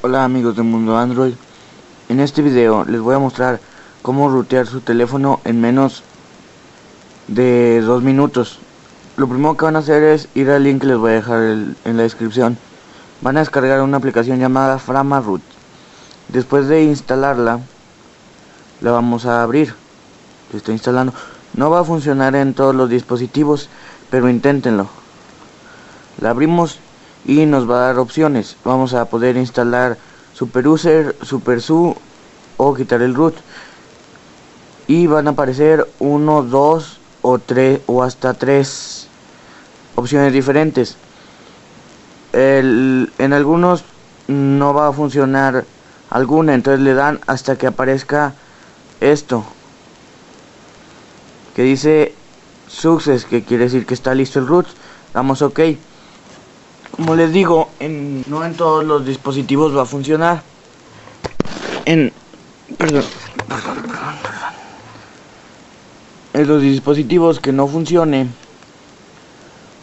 Hola amigos de Mundo Android. En este video les voy a mostrar cómo rutear su teléfono en menos de dos minutos. Lo primero que van a hacer es ir al link que les voy a dejar en la descripción. Van a descargar una aplicación llamada Framaroot Después de instalarla La vamos a abrir. Se está instalando. No va a funcionar en todos los dispositivos Pero inténtenlo. La abrimos y nos va a dar opciones. Vamos a poder instalar SuperUser, SuperSU o quitar el root. Y van a aparecer uno, dos o tres o hasta tres opciones diferentes. en algunos no va a funcionar alguna, entonces le dan hasta que aparezca esto que dice success, que quiere decir que está listo el root. Damos OK. Como les digo, en, no en todos los dispositivos va a funcionar. En, perdón, perdón, perdón, En los dispositivos que no funcione,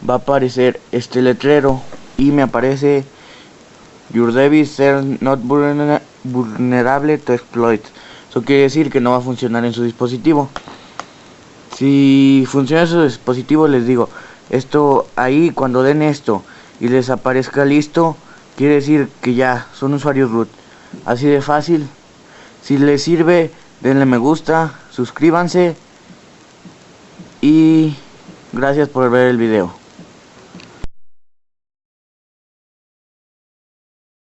va a aparecer este letrero y me aparece Your device is not vulnerable to exploit. Eso quiere decir que no va a funcionar en su dispositivo. Si funciona en su dispositivo, les digo, esto ahí cuando den esto y les aparezca listo, quiere decir que ya son usuarios root. Así de fácil. Si les sirve, denle me gusta, suscríbanse y gracias por ver el video.